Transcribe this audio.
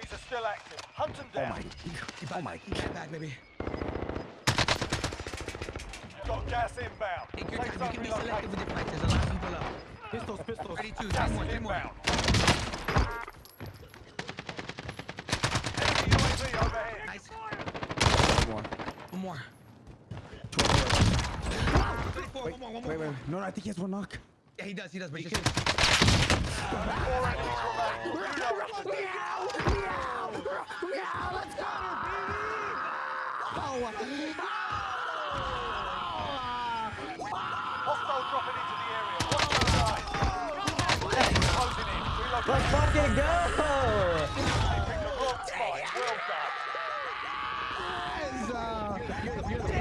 Come on. Nine enemies are still active. Hunt them oh down. Oh my. Oh my. He got back, baby. Got gas inbound. Take your Safe time. You can be relocated. selective with your fight. There's a lot of people up. Pistols, pistols. 32, Gas three more, is three more. inbound. Enemy UAV overhead. Nice. One more. One more. 34, Wait, one more, one more. wait, wait. No, no, I think he has one knock. Yeah, he does, he does, but he Four enemies Connor, baby! Oh! Let's fucking go! Well done. Yes! Uh,